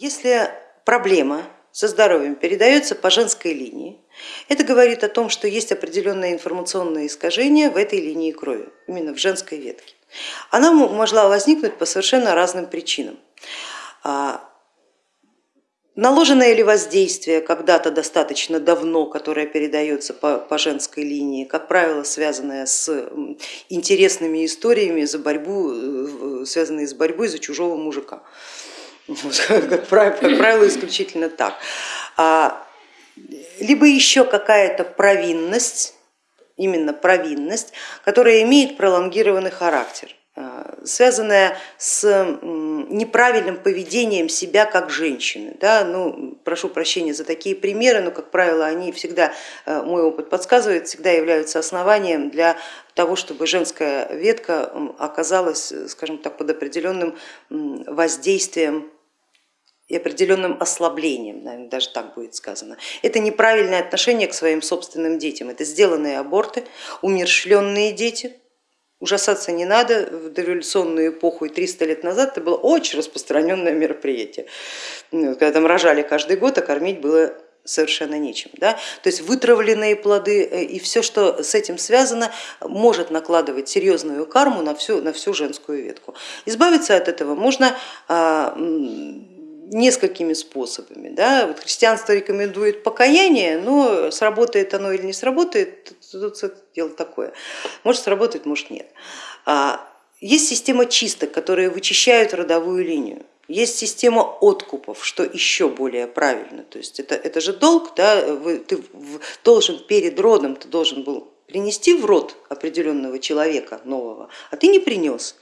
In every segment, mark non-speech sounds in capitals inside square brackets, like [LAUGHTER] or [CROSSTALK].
Если проблема со здоровьем передается по женской линии, это говорит о том, что есть определенное информационное искажение в этой линии крови, именно в женской ветке. Она могла возникнуть по совершенно разным причинам. А, наложенное ли воздействие когда-то достаточно давно, которое передается по, по женской линии, как правило, связанное с интересными историями, за борьбу, э, связанные с борьбой за чужого мужика. [LAUGHS] как правило, исключительно так. А, либо еще какая-то провинность, именно провинность, которая имеет пролонгированный характер а, связанная с неправильным поведением себя как женщины. Да? Ну, прошу прощения за такие примеры, но, как правило, они всегда, а, мой опыт подсказывает, всегда являются основанием для того, чтобы женская ветка оказалась, скажем так, под определенным воздействием и определенным ослаблением, наверное, даже так будет сказано. Это неправильное отношение к своим собственным детям, это сделанные аборты, умершленные дети. Ужасаться не надо, в дореволюционную эпоху и 300 лет назад это было очень распространенное мероприятие. Ну, когда там рожали каждый год, а кормить было совершенно нечем. Да? То есть вытравленные плоды э, и все, что с этим связано, может накладывать серьезную карму на всю, на всю женскую ветку. Избавиться от этого можно а, несколькими способами. Да? Вот христианство рекомендует покаяние, но сработает оно или не сработает, тут дело такое. Может сработает, может нет. А, есть система чисток, которые вычищают родовую линию. Есть система откупов, что еще более правильно. То есть это, это же долг, да? ты должен перед родом, ты должен был принести в род определенного человека нового, а ты не принес.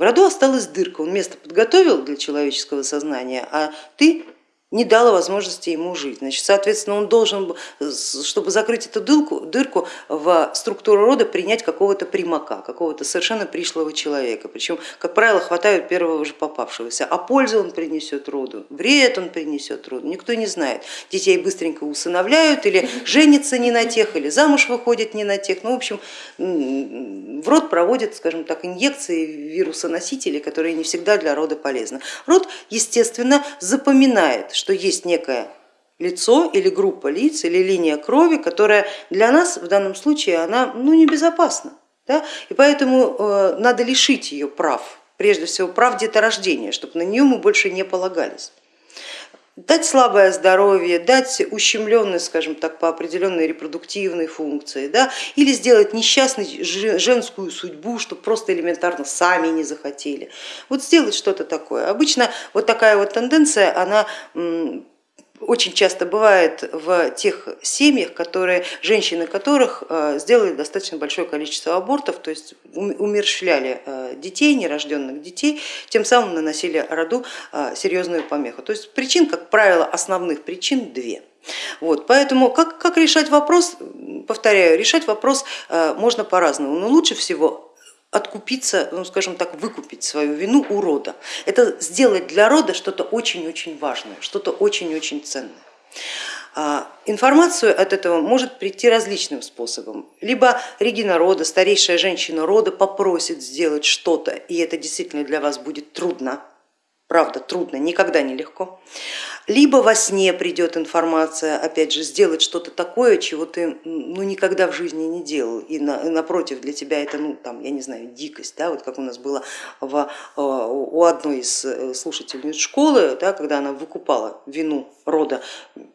В роду осталась дырка, он место подготовил для человеческого сознания, а ты не дала возможности ему жить. Значит, соответственно, он должен, чтобы закрыть эту дырку, дырку в структуру рода, принять какого-то примака, какого-то совершенно пришлого человека. Причем, как правило, хватают первого же попавшегося. А пользу он принесет роду, вред он принесет роду, никто не знает. Детей быстренько усыновляют или женятся не на тех, или замуж выходят не на тех. Ну, в общем, в род проводят, скажем так, инъекции вирусоносителей, которые не всегда для рода полезны. Род, естественно, запоминает, что есть некое лицо или группа лиц или линия крови, которая для нас в данном случае она ну, небезопасна. Да? И поэтому э, надо лишить ее прав, прежде всего прав деторождения, чтобы на нее мы больше не полагались дать слабое здоровье, дать ущемленность, скажем так, по определенной репродуктивной функции, да, или сделать несчастной женскую судьбу, чтобы просто элементарно сами не захотели. Вот сделать что-то такое. Обычно вот такая вот тенденция, она очень часто бывает в тех семьях, которые, женщины которых э, сделали достаточно большое количество абортов, то есть умерщвляли э, детей, нерожденных детей, тем самым наносили роду э, серьезную помеху. То есть причин, как правило, основных причин две. Вот, поэтому как, как решать вопрос, повторяю, решать вопрос можно по-разному, но лучше всего откупиться, ну скажем так, выкупить свою вину у рода. Это сделать для рода что-то очень-очень важное, что-то очень-очень ценное. А, информацию от этого может прийти различным способом. Либо Регина рода, старейшая женщина рода попросит сделать что-то, и это действительно для вас будет трудно, правда трудно, никогда не легко либо во сне придет информация, опять же, сделать что-то такое, чего ты ну, никогда в жизни не делал, и на, напротив для тебя это, ну, там, я не знаю, дикость, да, вот как у нас было в, э, у одной из э, слушательниц школы, да, когда она выкупала вину рода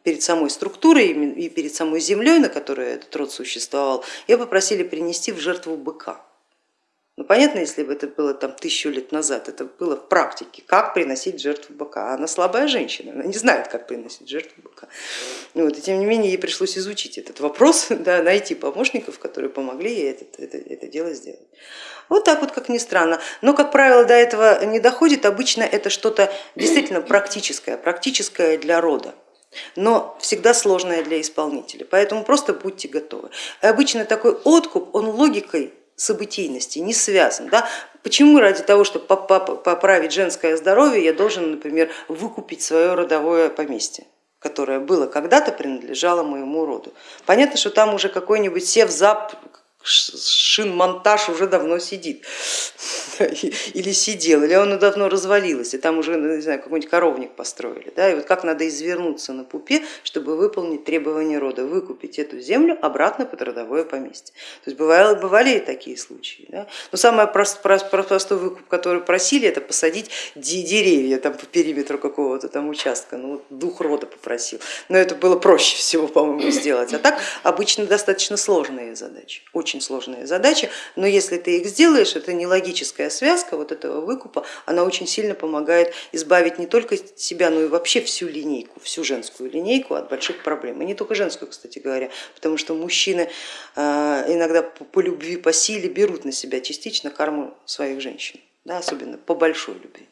перед самой структурой и перед самой землей, на которой этот род существовал, ее попросили принести в жертву быка. Ну, понятно, если бы это было там тысячу лет назад, это было в практике, как приносить жертву быка. Она слабая женщина, она не знает, как приносить жертву быка. Вот, и тем не менее ей пришлось изучить этот вопрос, [LAUGHS] да, найти помощников, которые помогли ей это, это, это дело сделать. Вот так вот, как ни странно. Но, как правило, до этого не доходит, обычно это что-то действительно практическое, практическое для рода но всегда сложное для исполнителя, поэтому просто будьте готовы. И обычно такой откуп, он логикой событийности не связан. Да? Почему ради того, чтобы поправить женское здоровье, я должен, например, выкупить свое родовое поместье? которое было когда-то принадлежало моему роду. Понятно, что там уже какой-нибудь севзап, шинмонтаж уже давно сидит. [LAUGHS] или сидел, или оно давно развалилось, и там уже, не знаю, какой-нибудь коровник построили. Да, и вот как надо извернуться на пупе, чтобы выполнить требования рода, выкупить эту землю обратно под родовое поместье. То есть бывали, бывали и такие случаи. Да? Но самый прост, прост, простой выкуп, который просили, это посадить деревья там, по периметру какого-то там участка. Ну, вот дух рода попросил. Но это было проще всего, по-моему, сделать. А так обычно достаточно сложные задачи, очень сложные задачи. Но если ты их сделаешь, это не логическая связка вот этого выкупа, она очень сильно помогает избавить не только себя, но и вообще всю линейку, всю женскую линейку от больших проблем. И не только женскую, кстати говоря, потому что мужчины а, иногда по любви, по силе берут на себя частично карму своих женщин, да, особенно по большой любви.